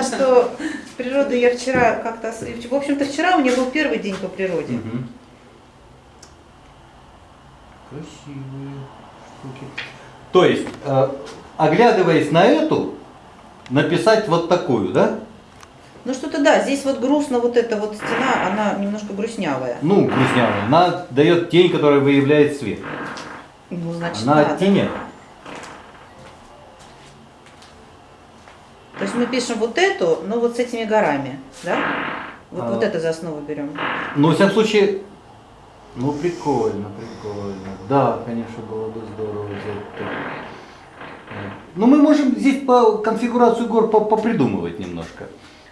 узнала, что с природой я вчера как-то... В общем-то, вчера у меня был первый день по природе. Красивые штуки. То есть, э, оглядываясь на эту, написать вот такую, да? Ну что-то да, здесь вот грустно, вот эта вот стена, она немножко грустнявая. Ну, грустнявая. Она дает тень, которая выявляет свет. Ну, значит, Она надо. оттеняет. То есть мы пишем вот эту, но вот с этими горами, да? Вот, А. вот это за основу берем. Ну, во всяком случае, ну, прикольно, прикольно. Да, конечно, было бы здорово взять так. Э, Ну, мы можем здесь по конфигурацию гор по- попридумывать немножко.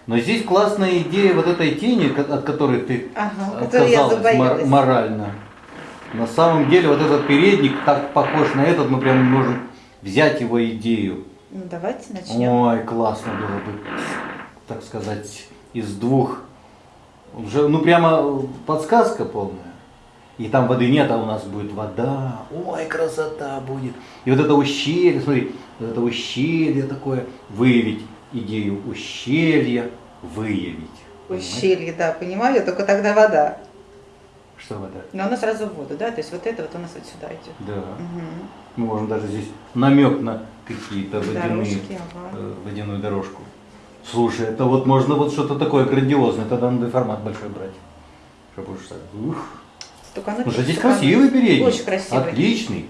Но здесь классная идея вот этой тени, от которой ты Ага, отказалась мор- морально. На самом деле вот этот передник так похож на этот, мы прям можем взять его идею. Ну давайте начнем. Ой, классно было бы, так сказать, из двух. Уже, ну прямо подсказка полная. И там воды нет, а у нас будет вода. Ой, красота будет. И вот это ущелье, смотри, вот это ущелье такое, выявить идею ущелья, выявить. Ущелье, да, понимаю, только тогда вода. Что вода? Но она сразу в воду, да? То есть вот это вот у нас вот сюда идет. Да. Мгм. Мы можем даже здесь намек на какие-то водяные, Дорожки, ага. э, водяную дорожку. Слушай, это вот можно вот что-то такое грандиозное, тогда надо формат большой брать. Чтобы уж так. Ух. Она Слушай, здесь она- красивый передник. Очень красивый. Отличный.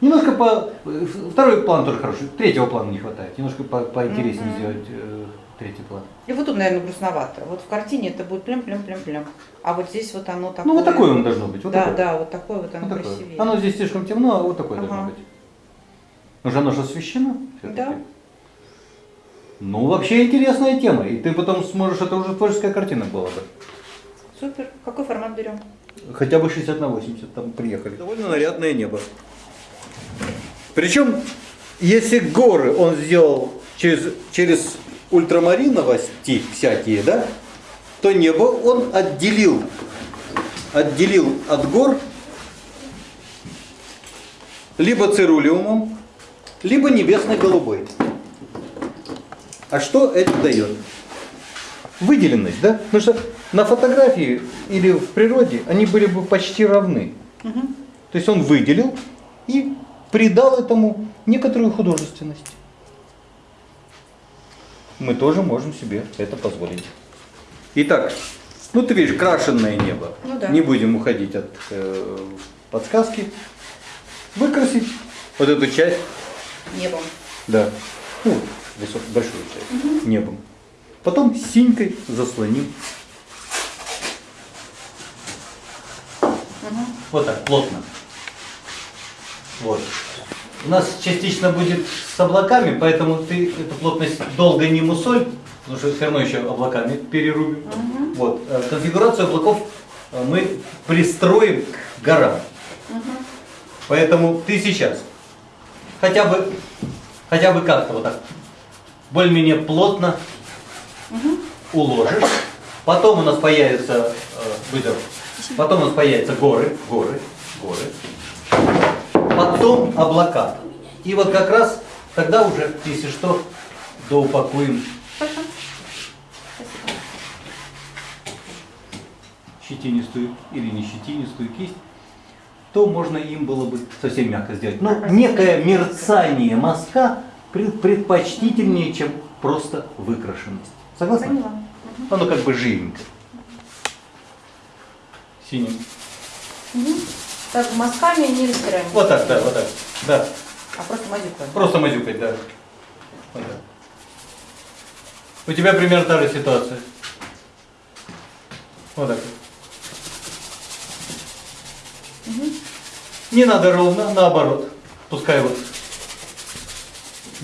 Немножко по... э, Второй план тоже хороший. Третьего плана не хватает. Немножко по- поинтереснее Мгм. сделать э, третий план. И вот тут, наверное, грустновато. Вот в картине это будет плем-плем-плем-плем. А вот здесь вот оно такое. Ну вот такое он должно быть. Вот да, такое. да, вот такое вот оно Вот такое. красивее. Оно здесь слишком темно, а вот такое Ага. должно быть. Ну же оно же освещено. всё-таки. Да. Ну, вообще интересная тема. И ты потом сможешь, это уже творческая картина была бы. Супер. Какой формат берем? Хотя бы 60 на 80 там приехали. Довольно нарядное небо. Причем, если горы он сделал через, через ультрамариновости всякие, да, то небо он отделил, отделил от гор либо цирулиумом, либо небесно-голубой. А что это дает? Выделенность, да? Потому что на фотографии или в природе они были бы почти равны. Мгм. То есть он выделил и придал этому некоторую художественность. Мы тоже можем себе это позволить. Итак, ну ты видишь, крашенное небо. Ну да. Не будем уходить от э, подсказки. Выкрасить вот эту часть, Небом. да, ну, высок- большую часть, небом. Потом синькой заслоним. Мгм. Вот так, плотно. Вот. У нас частично будет с облаками, поэтому ты эту плотность долго не мусоль, потому что все равно еще облаками перерубим. Мгм. Вот. э, Конфигурацию облаков э, мы пристроим к горам. Мгм. Поэтому ты сейчас хотя бы, хотя бы как-то вот так более-менее плотно Мгм. уложишь. Потом у нас появятся э, выдох. Потом у нас появятся горы, горы, горы. Потом облака. И вот как раз тогда уже, если что, доупакуем щетинистую или не щетинистую кисть, то можно им было бы совсем мягко сделать. Но некое мерцание мазка пред- предпочтительнее, чем просто выкрашенность. Согласна? Поняла. Оно как бы живенько. Синим. Так, мазками не растираем. Вот так, да, вот так. Да. А просто мазюкаем. Просто мазюкать, да. Вот так. У тебя примерно та же ситуация. Вот так. Мгм. Не надо ровно, наоборот. Пускай вот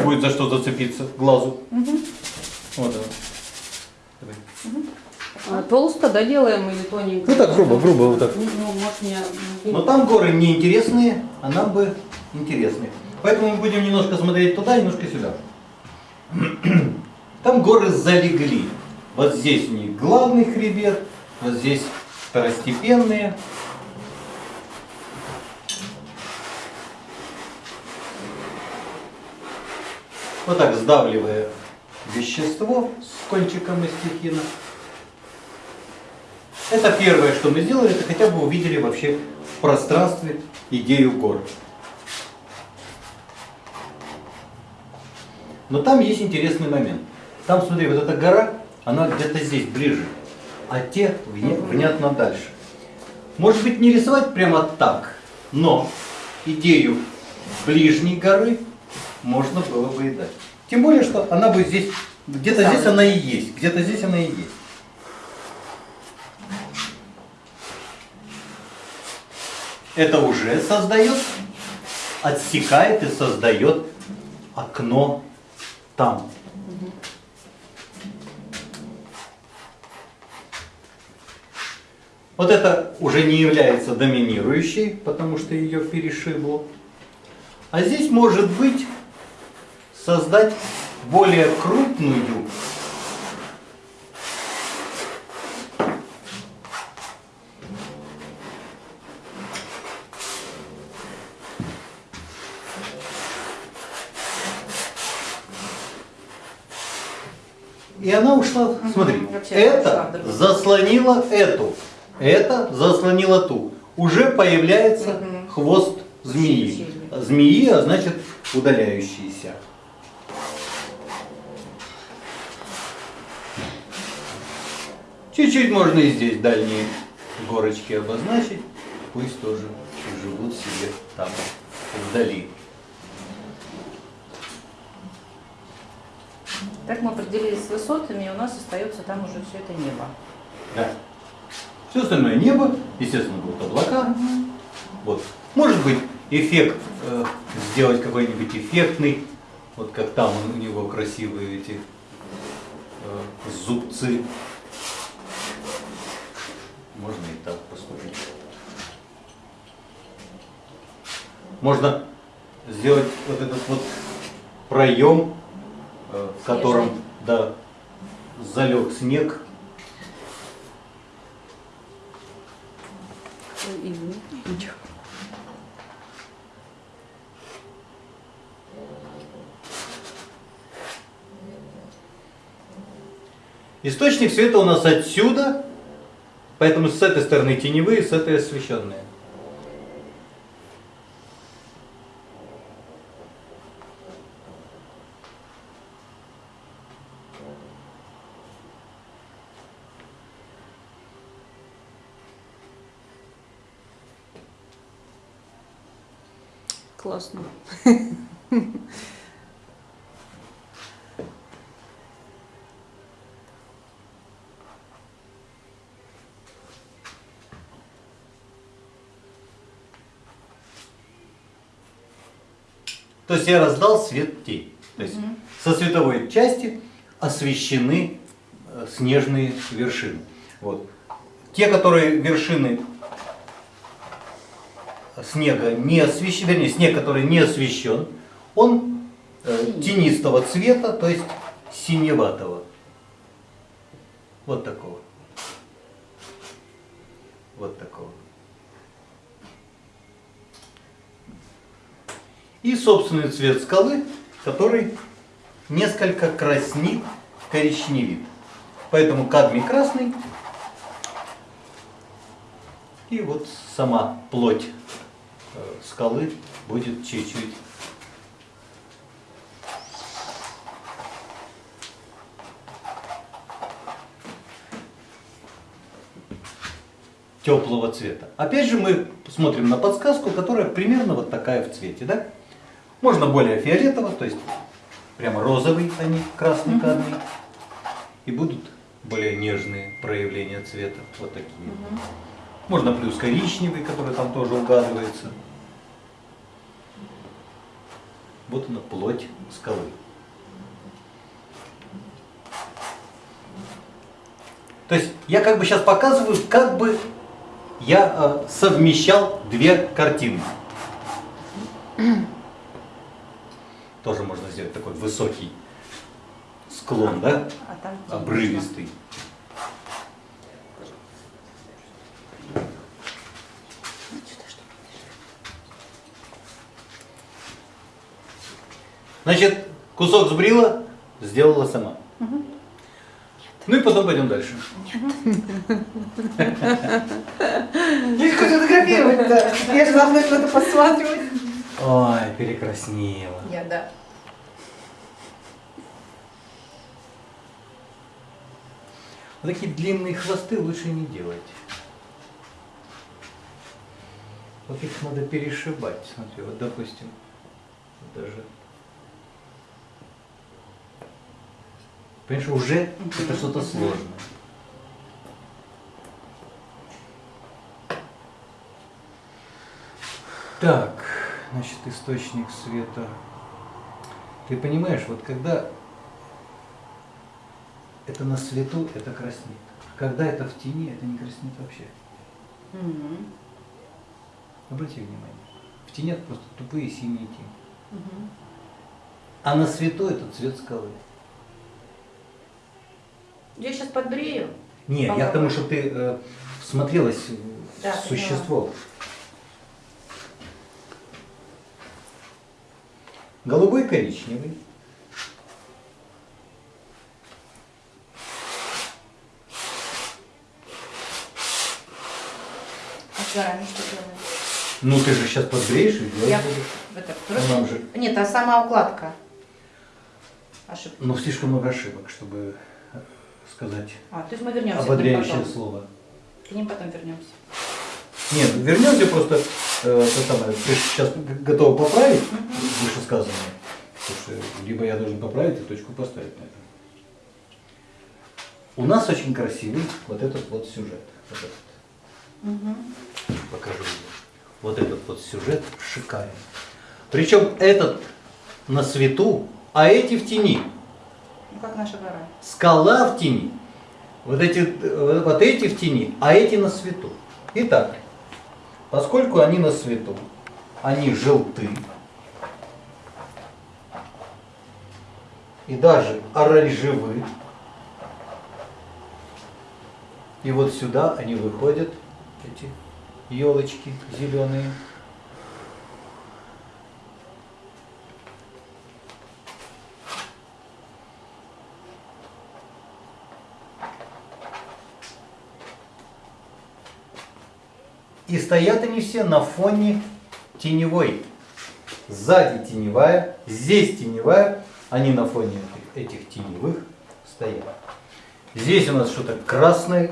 будет за что зацепиться глазу. Мгм. Вот так. Давай. А, Толсто, да, делаем или тоненько? Ну так, грубо, грубо вот так. Ну, ну, может, не... Но там горы неинтересные, а нам бы интересные. Поэтому мы будем немножко смотреть туда, немножко сюда. Там горы залегли. Вот здесь у них главный хребет, вот здесь второстепенные. Вот так сдавливая вещество с кончиком мастихина. Это первое, что мы сделали, это хотя бы увидели вообще в пространстве идею гор. Но там есть интересный момент. Там, смотри, вот эта гора, она где-то здесь, ближе, а те внятно дальше. Может быть, не рисовать прямо так, но идею ближней горы можно было бы и дать. Тем более, что она будет здесь, где-то здесь она и есть, где-то здесь она и есть. Это уже создает, отсекает и создает окно там. Вот это уже не является доминирующей, потому что ее перешибло. А здесь может быть создать более крупную И она ушла, смотри, вообще это ушла заслонило эту, это заслонило ту. Уже появляется хвост змеи. Змеи, а значит удаляющиеся. Чуть-чуть можно и здесь дальние горочки обозначить. Пусть тоже живут себе там, вдали. Так мы определились с высотами, и у нас остается там уже все это небо. Да. Все остальное небо, естественно, будут облака. Вот. Может быть, эффект, э, сделать какой-нибудь эффектный, вот как там у него красивые эти э, зубцы. Можно и так поступить. Можно сделать вот этот вот проем, э, в котором да, залег снег, Источник света у нас отсюда, поэтому с этой стороны теневые, с этой освещенные. Классно. То есть я раздал свет тень. То есть со световой части освещены э, снежные вершины. Вот. Те, которые вершины снега не освещены, вернее, снег, который не освещен, он э, тенистого цвета, то есть синеватого. Вот такого. Вот такого. И собственный цвет скалы, который несколько краснит, коричневит. Поэтому кадмий красный. И вот сама плоть э, скалы будет чуть-чуть теплого цвета. Опять же мы смотрим на подсказку, которая примерно вот такая в цвете, да? Можно более фиолетово, то есть прямо розовый, а не красный кадмий. И будут более нежные проявления цвета, вот такие. Можно плюс коричневый, который там тоже угадывается. Вот она плоть скалы. То есть я как бы сейчас показываю, как бы я э, совмещал две картины. Тоже можно сделать такой высокий склон, да? А там Обрывистый. Значит, кусок сбрила, сделала сама. Ну и потом пойдем дальше. Я же хочу фотографировать, да. Я же должна что-то посматривать. Ой, перекраснела. Я, да. Вот такие длинные хвосты лучше не делать. Вот их надо перешибать. Смотри, вот допустим, даже. Понимаешь, уже это что-то сложное. Так, значит, источник света. Ты понимаешь, вот когда это на свету, это краснеет. Когда это в тени, это не краснеет вообще. Мгм. Обрати внимание. В тени это просто тупые синие тени. Мгм. А на свету это цвет скалы. Я сейчас подбрею. Не, я к тому, что ты э, всмотрелась в Да, существо. Голубой коричневый. А с горами что делаем? Ну ты же сейчас подбреешь и делать Я это Ну, просто... нам же- Нет, а сама укладка. Ошибка. Но слишком много ошибок, чтобы э, сказать А, то есть мы вернемся к ним ободряющее потом. слово. К ним потом вернемся. Нет, вернемся просто, э, то самое, ты сейчас готова поправить вышесказанное. Потому что либо я должен поправить и точку поставить на этом. У нас очень красивый вот этот вот сюжет. Вот этот. Мгм. Покажу. Вот этот вот сюжет шикарен. Причем этот на свету, а эти в тени. Ну, как наша гора. Скала в тени. Вот эти, э, вот эти в тени, а эти на свету. Итак, поскольку они на свету, они желты. И даже оранжевы. И вот сюда они выходят, эти елочки зеленые. И стоят они все на фоне теневой. Сзади теневая, здесь теневая, они на фоне этих, теневых стоят. Здесь у нас что-то красное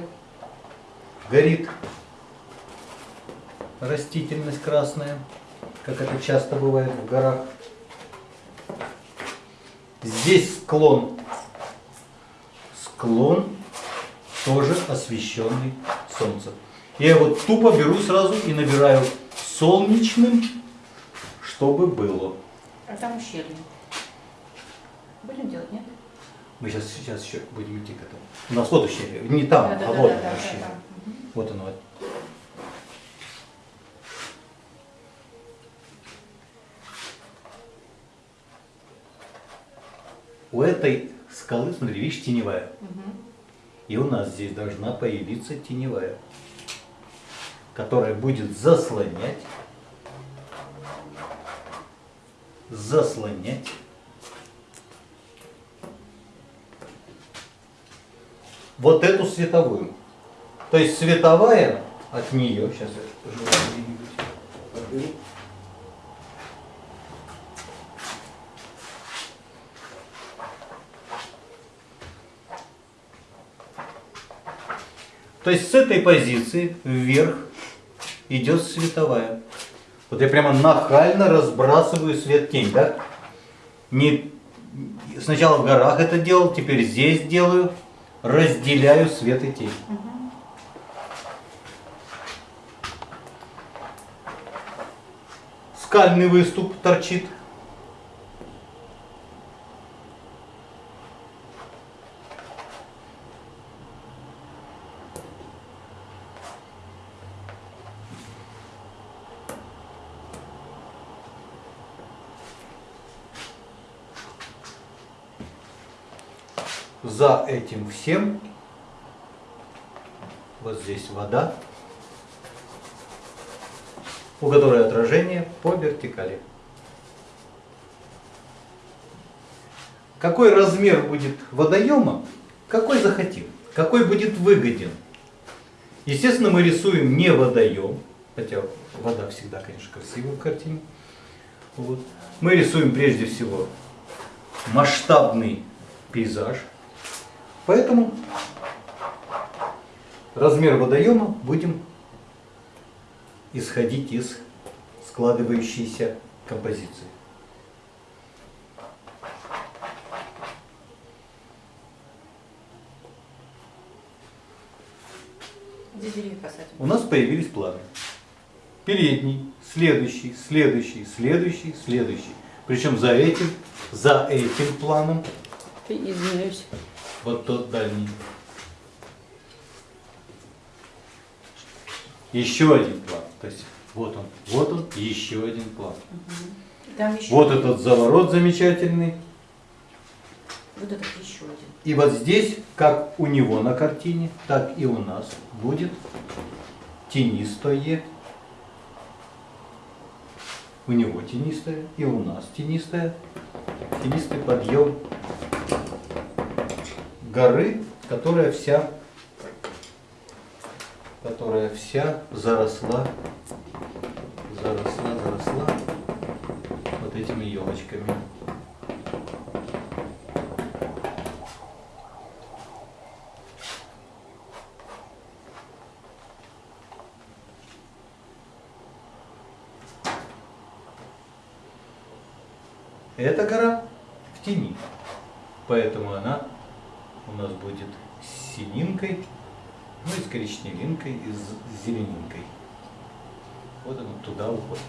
горит. Растительность красная, как это часто бывает в горах. Здесь склон. Склон тоже освещенный солнцем. Я его тупо беру сразу и набираю солнечным, чтобы было. А там ущелье. Будем делать, нет? Мы сейчас, сейчас еще будем идти к этому. У нас вот ущелье. Не там, Да, а да, вот да, ущелье. да, да. Вот оно. У этой скалы, смотри, видишь, теневая. Мгм. И у нас здесь должна появиться теневая, которая будет заслонять, заслонять вот эту световую. То есть световая от нее, сейчас я. То есть с этой позиции вверх идет световая. Вот я прямо нахально разбрасываю свет-тень, да? Не, сначала в горах это делал, теперь здесь делаю. Разделяю свет и тень. Скальный выступ торчит. За этим всем вот здесь вода, у которой отражение по вертикали. какой размер будет водоема, какой захотим, какой будет выгоден. Естественно, мы рисуем не водоем, хотя вода всегда, конечно, красивая в картине. Вот. Мы рисуем прежде всего масштабный пейзаж. Поэтому размер водоема будем исходить из складывающейся композиции. У нас появились планы. Передний, следующий, следующий, следующий, следующий. Причем за этим, за этим планом, Извиняюсь. Вот тот дальний. Еще один план. То есть вот он, вот он, еще один план. Там еще Вот этот заворот замечательный. Вот этот еще один. И вот здесь, как у него на картине, так и у нас будет тенистое. У него тенистое, и у нас тенистое. Тенистый подъем горы, которая вся, которая вся заросла, заросла, заросла вот этими елочками. Эта гора в тени, поэтому она у нас будет с сининкой, ну и с коричневинкой, и с зеленинкой. Вот она туда уходит.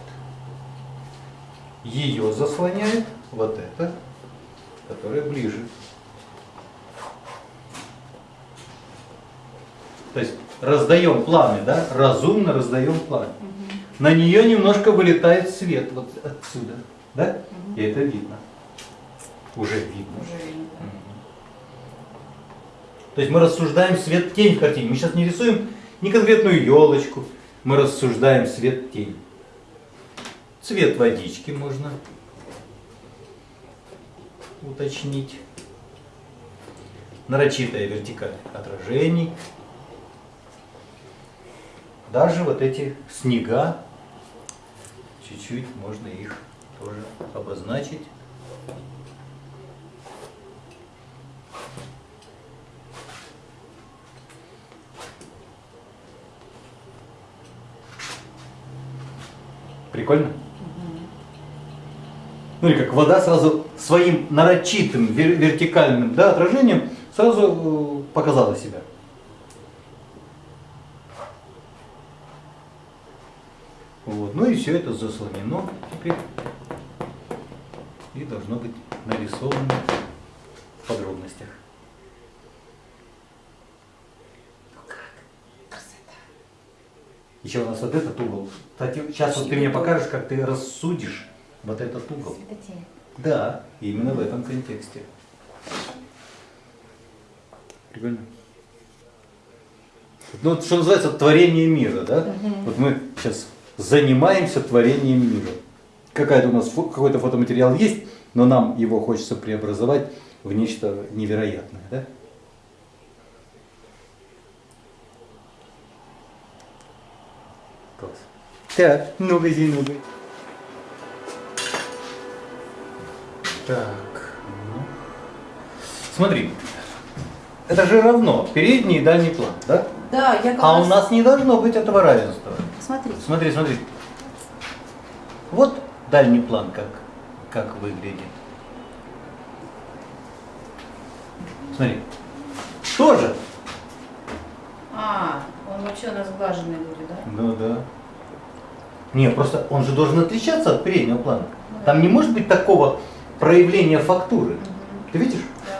Ее заслоняет вот это, которое ближе. То есть раздаем планы, да? Разумно раздаем планы. На нее немножко вылетает свет вот отсюда, да? И это видно. Уже видно. Уже видно. То есть мы рассуждаем свет-тень в картине. Мы сейчас не рисуем не конкретную елочку, мы рассуждаем свет-тень. Цвет водички можно уточнить. Нарочитая вертикаль отражений. Даже вот эти снега, чуть-чуть можно их тоже обозначить. Прикольно? Ну или как вода сразу своим нарочитым вер- вертикальным да, отражением сразу э, показала себя. Вот. Ну и все это заслонено теперь. И должно быть нарисовано в подробностях. Еще у нас вот этот угол. Кстати, сейчас вот ты мне покажешь, как ты рассудишь вот этот угол. Светотень. Да, именно в этом контексте. Прикольно. Ну, вот что называется творение мира, да? Вот мы сейчас занимаемся творением мира. Какая-то у нас какой-то фотоматериал есть, но нам его хочется преобразовать в нечто невероятное, да? Так, ну-ка, ну-ка. Так, ну. Смотри, это же равно передний и дальний план, да? Да, я как А у раз- нас не должно быть этого равенства. Смотри. Смотри, смотри. Вот дальний план как, как выглядит. Смотри. Тоже. А, он вообще у нас глаженный будет, да? Ну да. Не, просто он же должен отличаться от переднего плана. Там не может быть такого проявления фактуры. Ты видишь? Да.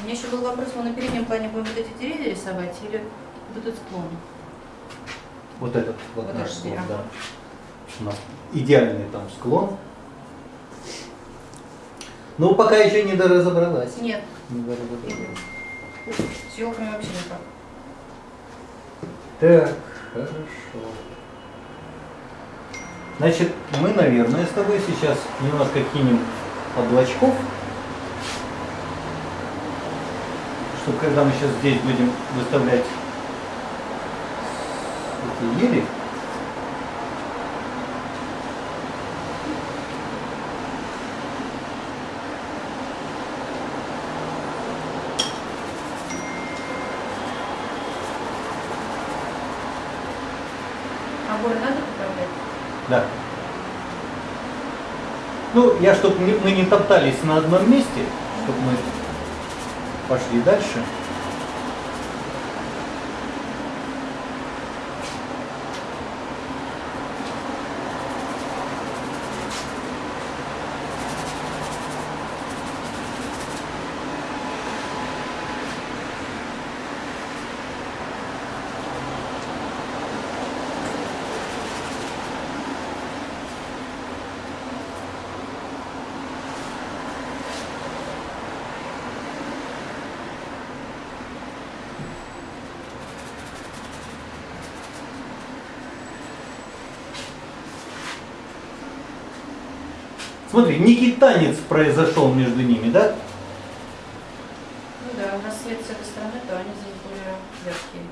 У меня еще был вопрос, мы на переднем плане будем вот эти деревья рисовать или вот этот склон? Вот этот вот, Вот наш склон, да. У нас идеальный там склон. Ну, пока еще не доразобралась. Нет, Не доразобралась. С елками вообще никак. Так, хорошо. Значит, мы, наверное, с тобой сейчас немножко кинем облачков, чтобы когда мы сейчас здесь будем выставлять эти ели, Обои надо поправлять? Да. Ну, я, чтобы мы не топтались на одном месте, чтобы мы пошли дальше. Смотри, некий танец произошел между ними, да? Ну да, у нас свет с этой стороны, то они здесь более яркие.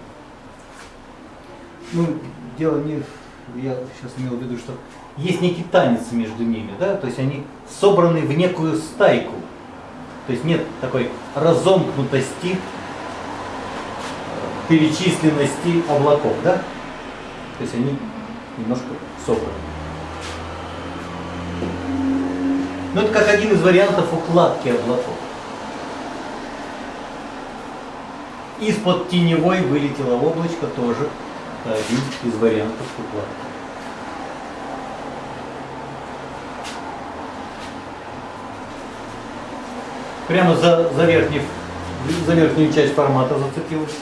Ну, дело не... в- Я сейчас имел в виду, что есть некий танец между ними, да? То есть они собраны в некую стайку. То есть нет такой разомкнутости, э, перечисленности облаков, да? То есть они немножко собраны. Ну, это как один из вариантов укладки облаков. Из-под теневой вылетело облачко тоже один из вариантов укладки. Прямо за, за, верхний, за верхнюю часть формата зацепилось.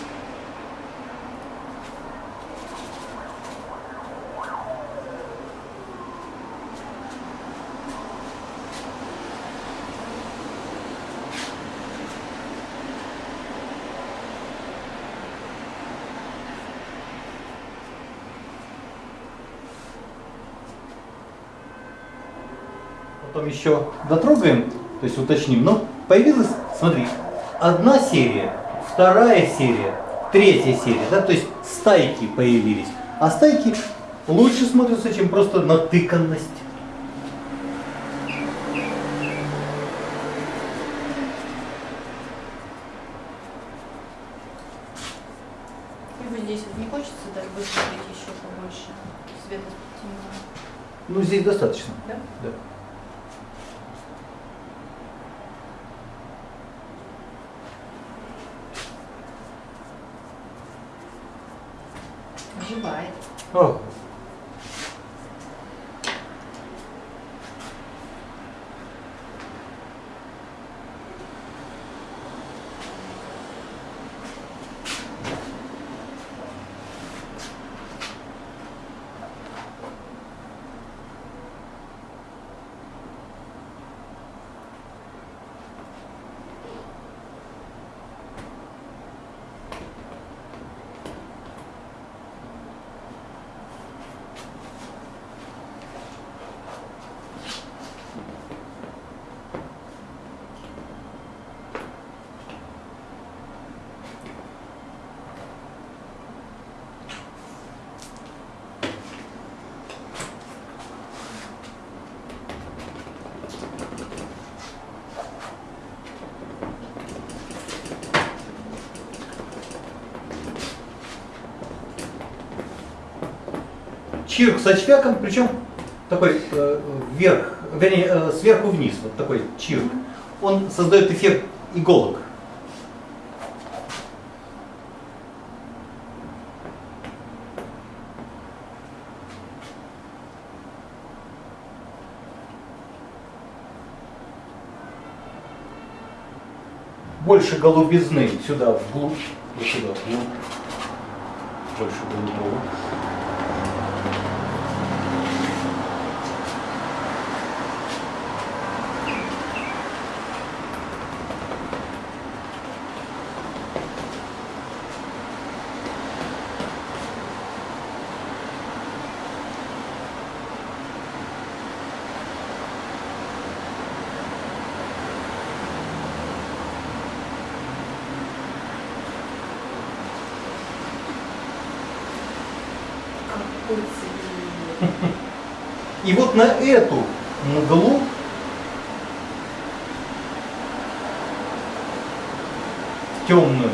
Потом еще дотрогаем, то есть уточним. Но появилась, смотри, одна серия, вторая серия, третья серия, да, то есть стайки появились. А стайки лучше смотрятся, чем просто натыканность. И вот здесь вот не хочется даже высветлить еще побольше света темного. Ну, здесь достаточно. Да? Да. Оживает. О. Чирк с очвяком, причем такой э, вверх, вернее, э, сверху вниз, вот такой чирк. Он создает эффект иголок. Больше голубизны сюда вглубь, вот сюда вглубь. Больше голубого. И вот на эту мглу темную.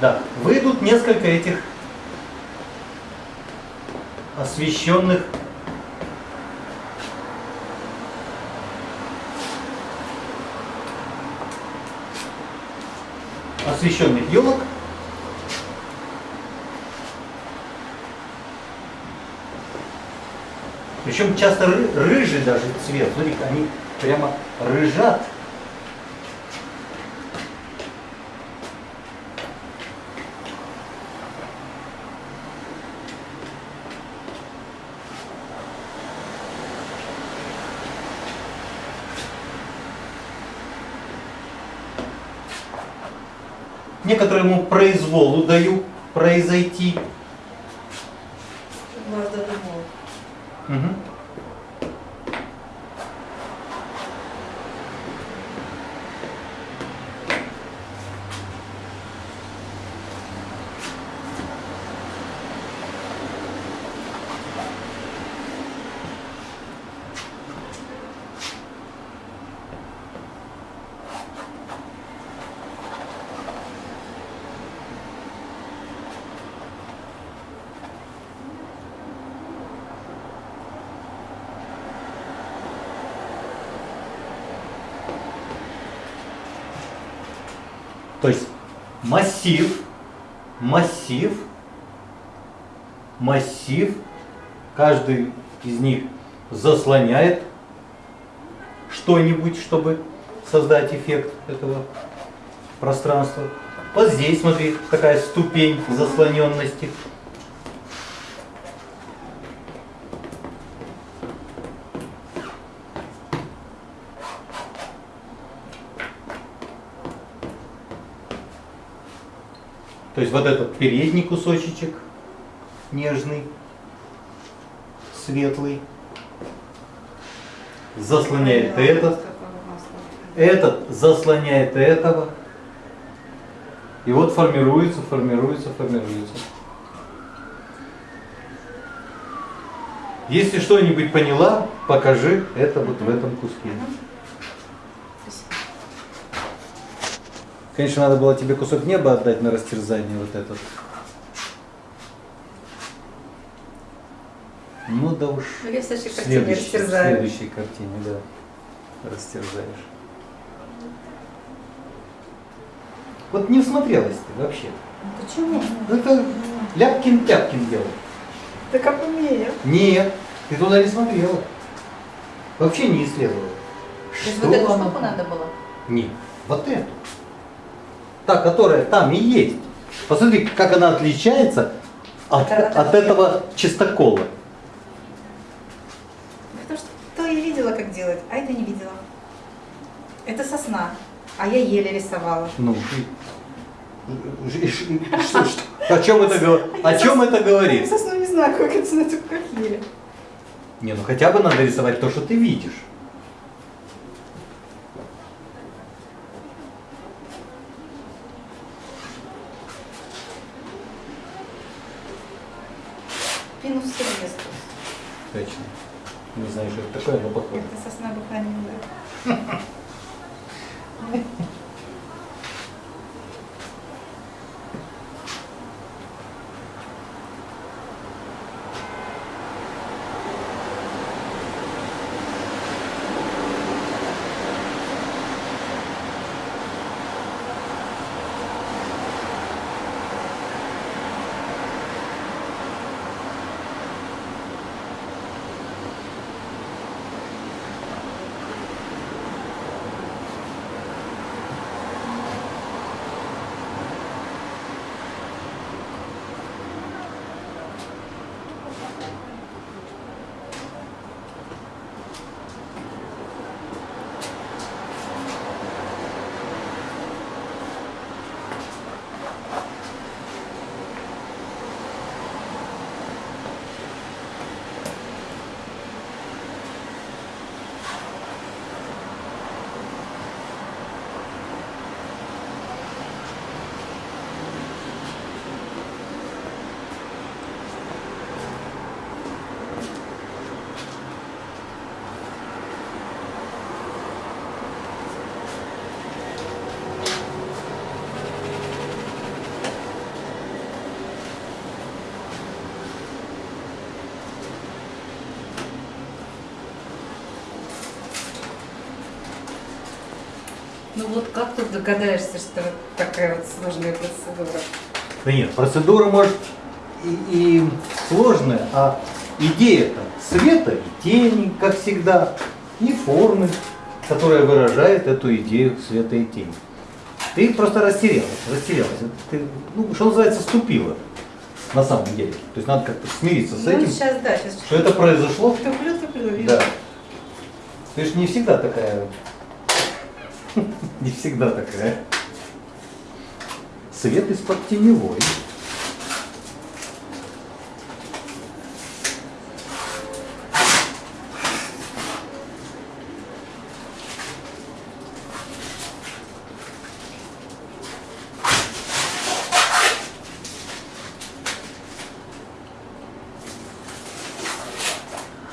Да, выйдут несколько этих освещенных освещенных елок. Причем часто ры- рыжий даже цвет. Смотри, они прямо рыжат. Некоторому произволу даю произойти. Глаз додумал. Мгм. То есть массив, массив, массив, каждый из них заслоняет что-нибудь, чтобы создать эффект этого пространства. Вот здесь, смотри, такая ступень заслоненности. То есть вот этот передний кусочек нежный, светлый, заслоняет этот, этот заслоняет этого. И вот формируется, формируется, формируется. Если что-нибудь поняла, покажи это вот в этом куске. Конечно, надо было тебе кусок неба отдать на растерзание вот этот. Ну да уж. Ну, я в следующей В картине следующей, в растерзаю. следующей картине, да. Растерзаешь. Вот не всмотрелась ты вообще. Почему? Ну, Это Ляпкин-Тяпкин делал. Да как умею. Нет, ты туда не смотрела. Вообще не исследовала. То есть Что вот эту штуку надо было? Нет, вот эту. Та, которая там и есть. Посмотри, как она отличается от, от этого чистокола. Потому что то я видела, как делать, а это не видела. Это сосна, а я еле рисовала. Ну, и- что, что? О чем это? О чем это говорит? Сосну не знаю, как это как еле. Не, ну хотя бы надо рисовать то, что ты видишь. Ну вот как тут догадаешься, что такая вот сложная процедура? Да нет, процедура может и, и сложная, а идея-то света и тени, как всегда, и формы, которая выражает эту идею света и тени. Ты просто растерялась, растерялась. Ты, ну, что называется, ступила на самом деле. То есть надо как-то смириться с Ну этим, сейчас, да, сейчас что это произошло. туплю, туплю. Да. Ты же не всегда такая. Не всегда такая. Свет из-под теневой.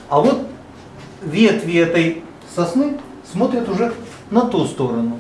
А вот ветви этой сосны смотрят уже на ту сторону.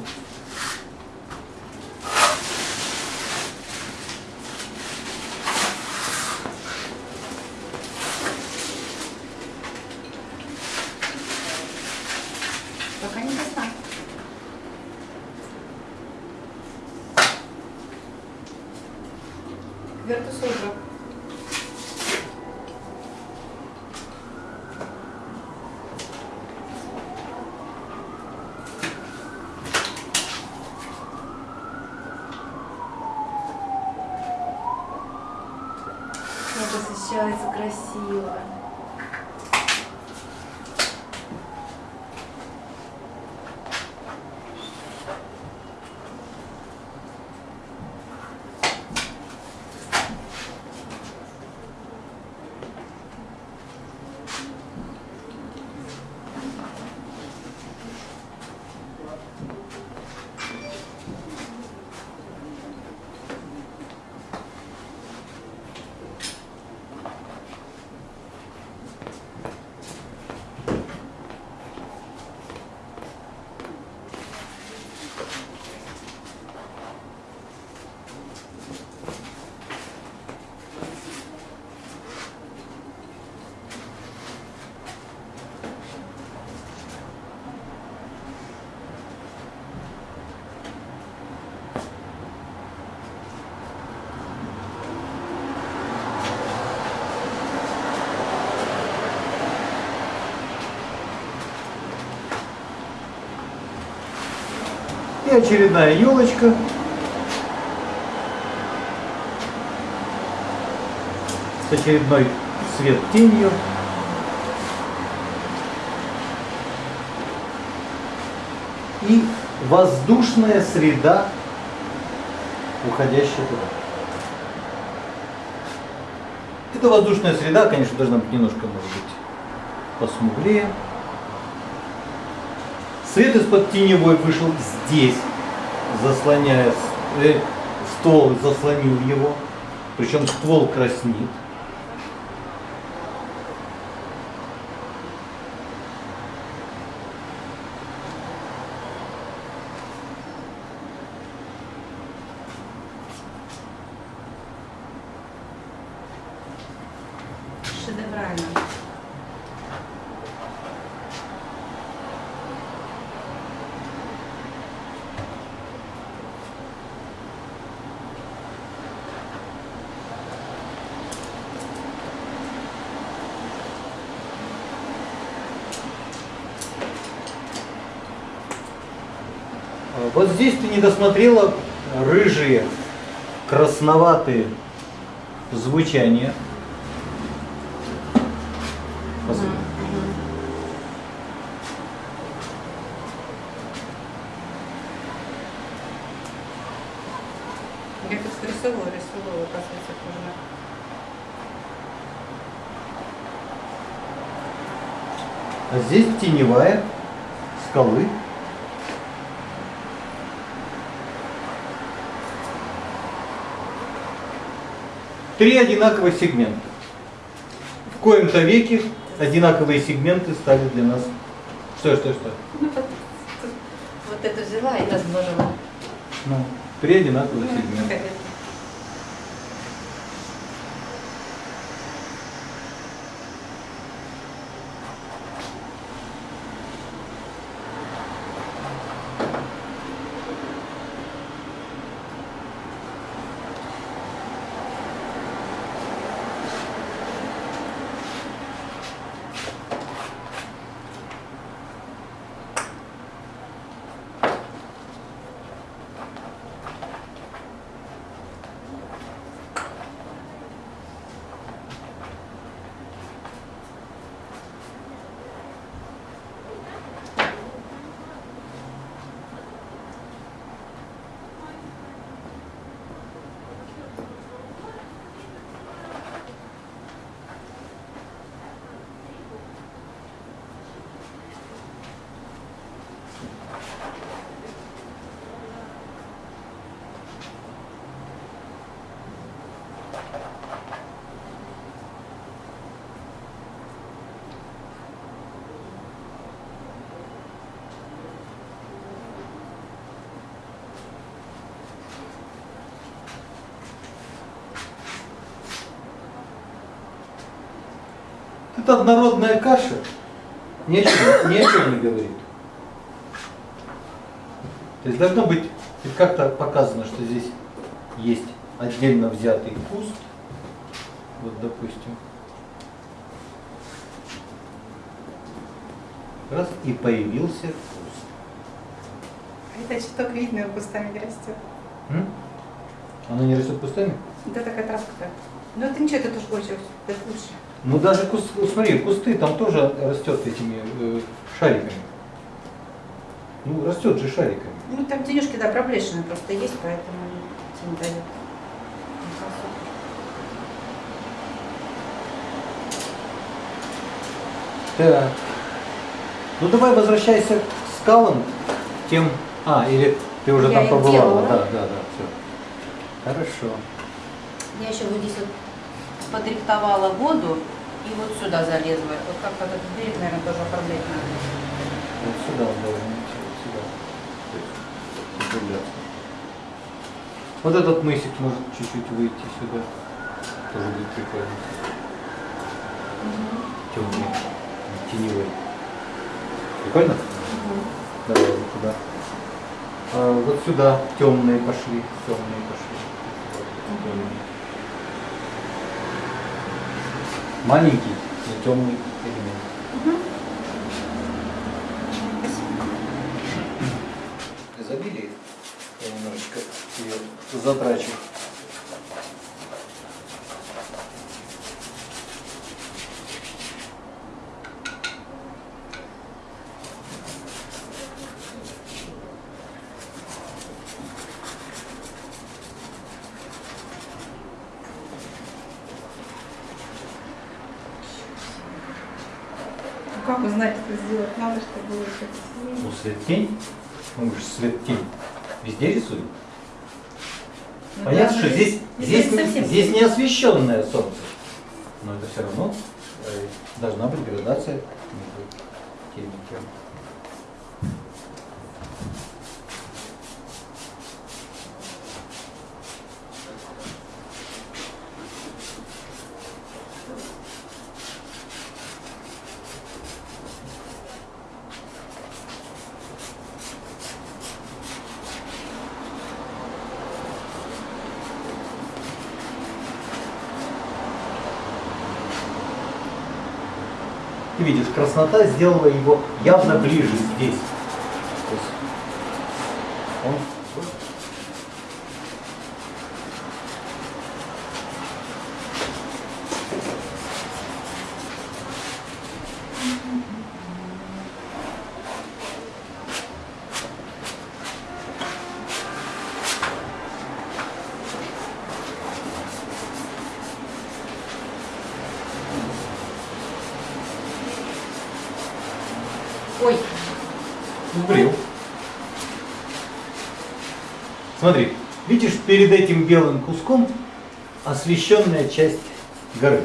И очередная елочка. С очередной свет тенью. И воздушная среда, уходящая туда. Эта воздушная среда, конечно, должна быть немножко, может быть, посмуглее. Свет из-под теневой вышел здесь, заслоняя э, ствол, заслонил его. Причем ствол краснит. Шедеврально. А Вот досмотрела рыжие, красноватые звучания. Посмотри. Я тут рисовала, рисовала, оказывается, тоже. А здесь теневая скалы. Три одинаковых сегмента. В коем-то веке одинаковые сегменты стали для нас. Что, что, что? Ну, вот, вот это взяла и размножила. Ну, три одинаковых сегмента. Это однородная каша. Ни о чем, ни о чем не говорит. То есть должно быть как-то показано, что здесь есть отдельно взятый куст. Вот, допустим. Раз и появился куст. А это цветок видно, кустами не растет. М? Оно не растет кустами? Да такая травка. Ну это ничего, это тоже больше, это лучше. Ну даже куст, ну, смотри, кусты там тоже растет этими э, шариками. Ну растет же шариками. Ну там денежки, да, проблешины просто есть, поэтому. Ну, красота. Так. Ну давай возвращайся к скалам, к тем. А, или ты уже Я там побывала? делала. Да, да, да, все. Хорошо. Я еще вот здесь вот подрихтовала воду и вот сюда залезла. Вот как этот берег, наверное, тоже оформлять надо. Вот сюда он должен идти, вот сюда. Закругляться. Вот этот мысик может чуть-чуть выйти сюда. Тоже будет прикольно. Темный, теневой. Прикольно? Давай вот туда. А, вот сюда темные пошли, темные пошли. Вот, темные. Маленький, но темный элемент. Изобилие. Я немножечко ее затрачу. Как узнать, что сделать надо, чтобы было красиво? Ну, свет-тень. Ну, мы же свет-тень. Везде рисуем. Ну, Понятно, да, что но здесь, здесь, совсем здесь не освещенное солнце. Но это все равно э, должна быть градация между тем и тем. Краснота сделала его явно ближе здесь. То есть он Ой, убрил. Смотри, видишь перед этим белым куском освещенная часть горы.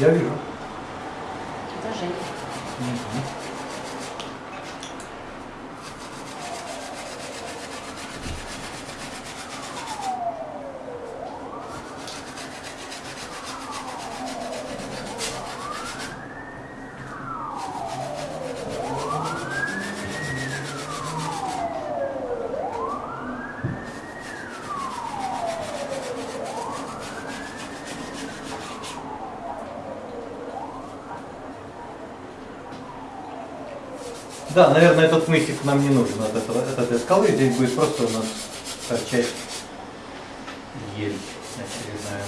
Я вижу. Да, наверное, этот мысик нам не нужен от, этого, от этой скалы. Здесь будет просто у нас торчать ель очередная.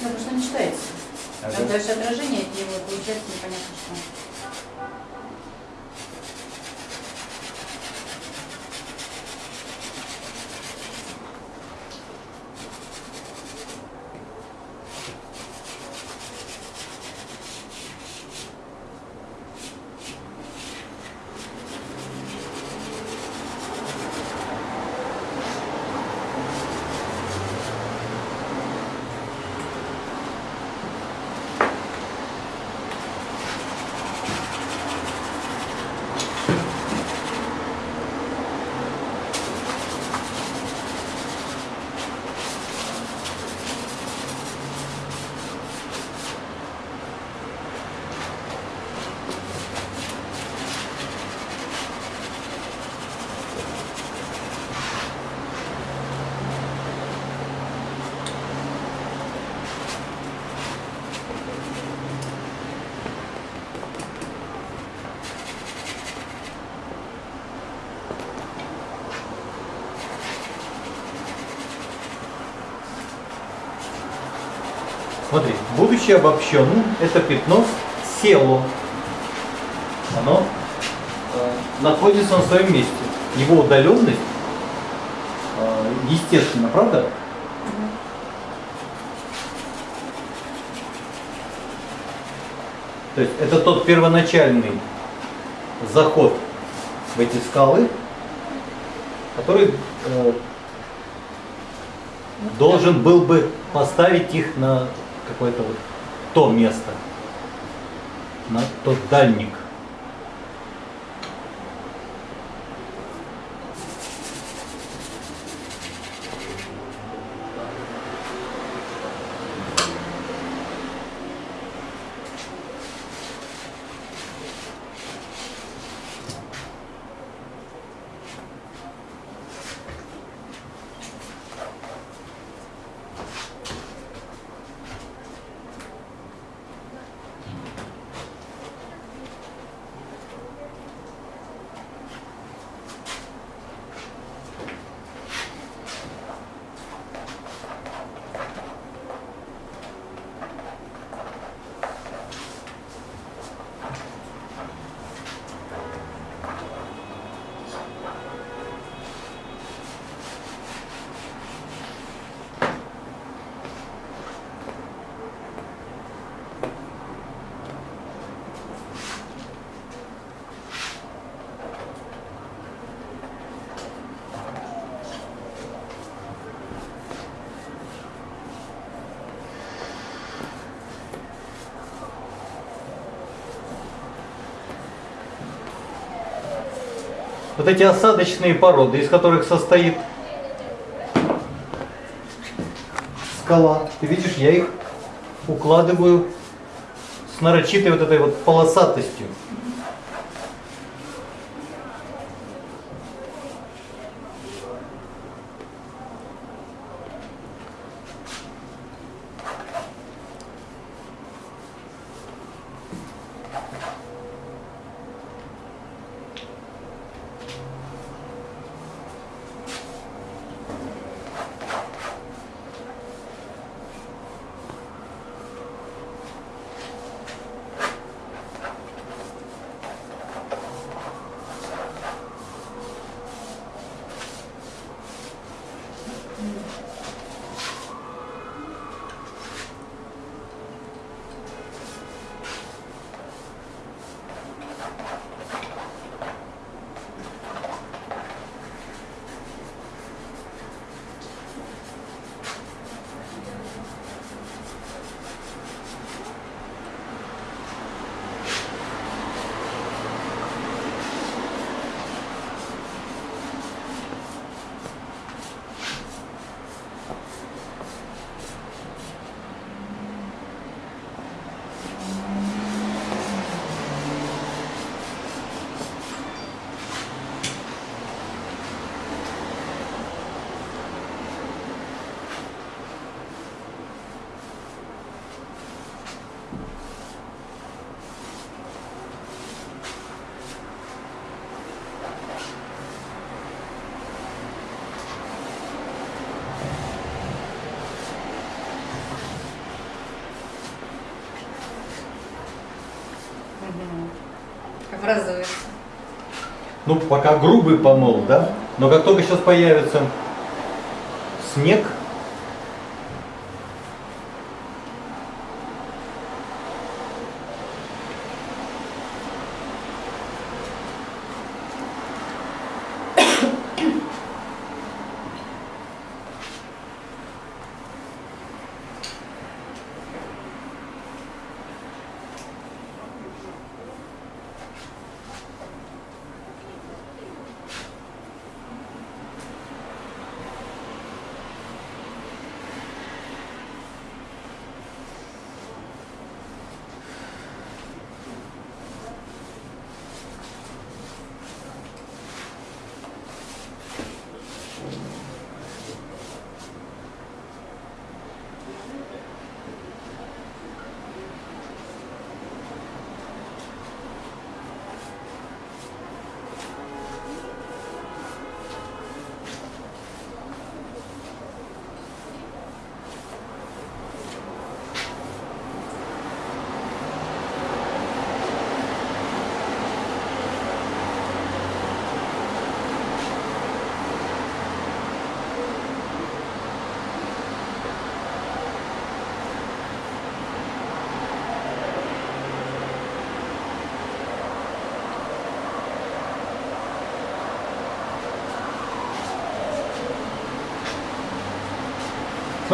Ну, потому что не читается. Ага. Там дальше отражение, и вот получается непонятно что. Будучи обобщенным, это пятно село. Оно э, находится на своем месте. Его удаленность э, естественно, правда? То есть это тот первоначальный заход в эти скалы, который э, должен был бы поставить их на какое-то вот то место, на тот дальник. Вот эти осадочные породы, из которых состоит скала, ты видишь, я их укладываю с нарочитой вот этой вот полосатостью. Образуется. Ну, пока грубый помол, да? Но как только сейчас появится снег,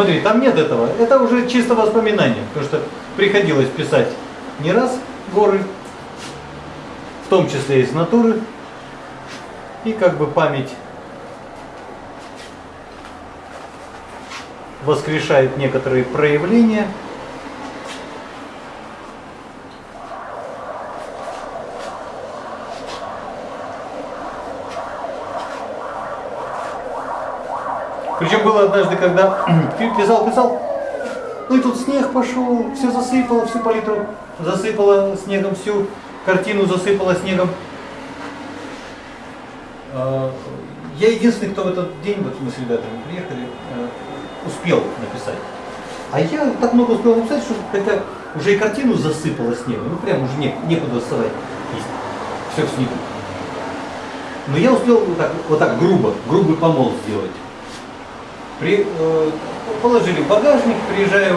Смотри, там нет этого. Это уже чисто воспоминание, потому что приходилось писать не раз горы, в том числе из натуры, и как бы память воскрешает некоторые проявления. Причем было однажды, когда писал, писал, ну и тут снег пошел, все засыпало, всю палитру засыпало снегом, всю картину засыпало снегом. А, Я единственный, кто в этот день, вот мы с ребятами приехали, э, успел написать. А я так много успел написать, что это уже и картину засыпало снегом, ну прям уже не, некуда вставать. Все в снегу. Но я успел вот так, вот так грубо, грубый помол сделать. При, э, положили в багажник, приезжаем,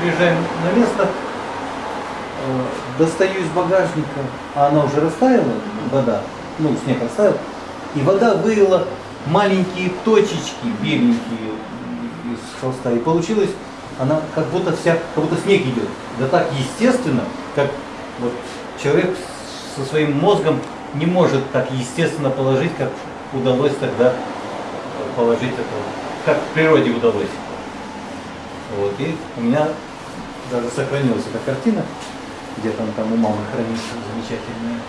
приезжаем на место, э, достаю из багажника, а она уже растаяла, вода, ну снег растаял, и вода вылила маленькие точечки беленькие из холста. И получилось, она как будто вся, как будто снег идет. Да так естественно, как вот человек со своим мозгом не может так естественно положить, как удалось тогда положить это, как в природе удалось. Вот, и у меня даже сохранилась эта картина, где-то там у мамы хранится, замечательная.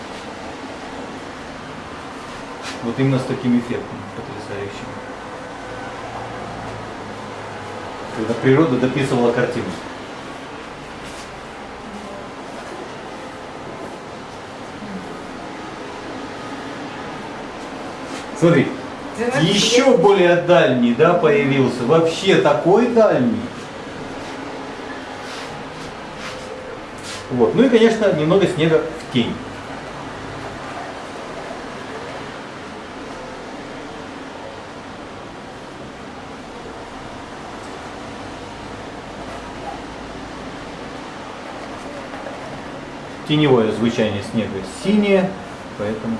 Вот именно с таким эффектом потрясающим. Когда природа дописывала картину. Смотри, еще более дальний, да, появился. Вообще такой дальний. Вот. Ну и, конечно, немного снега в тень. Теневое звучание снега синее, поэтому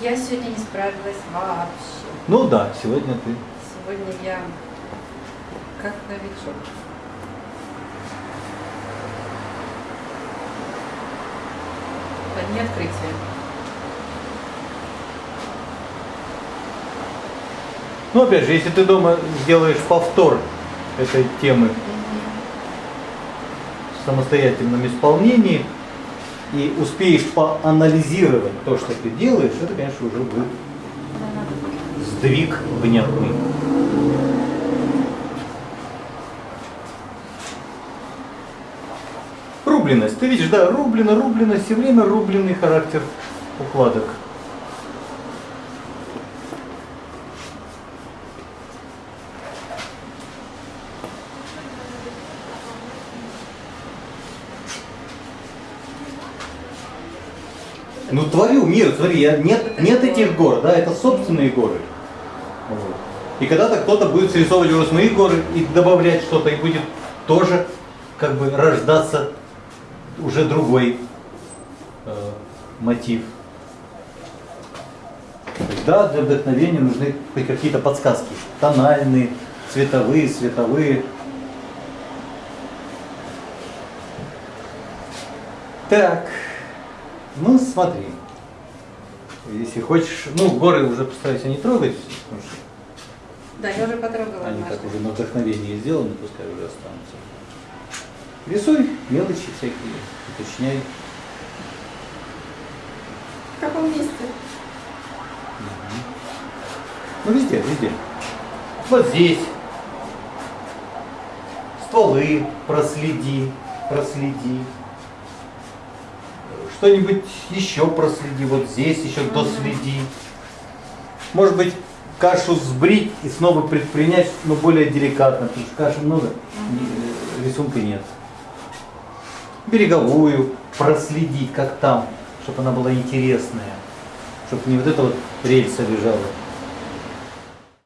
Я сегодня не справилась вообще. Ну да, сегодня ты. Сегодня я как новичок. Одни открытия. Ну опять же, если ты дома сделаешь повтор этой темы, в самостоятельном исполнении и успеешь поанализировать то, что ты делаешь, это, конечно, уже будет сдвиг внятный. Рубленность. Ты видишь, да, рублено, рублено, все время рубленый характер укладок. Ну творю мир, смотри, я, нет, нет этих гор, да, это собственные горы. И когда-то кто-то будет срисовывать уже свои горы и добавлять что-то, и будет тоже как бы рождаться уже другой э, мотив. Да, для вдохновения нужны какие-то подсказки. Тональные, цветовые, световые. Так, ну смотри. Если хочешь, ну горы уже постарайся не трогать, потому что Да, я уже потрогала они так уже на вдохновении сделаны, пускай уже останутся. Рисуй мелочи всякие, уточняй. В каком месте? Ну везде, везде. Вот здесь. Стволы проследи, проследи. Что-нибудь еще проследи, вот здесь еще доследи. Может быть, кашу сбрить и снова предпринять, но более деликатно, потому что каши много, э, рисунка нет. Береговую проследить, как там, чтобы она была интересная, чтобы не вот эта вот рельса лежала.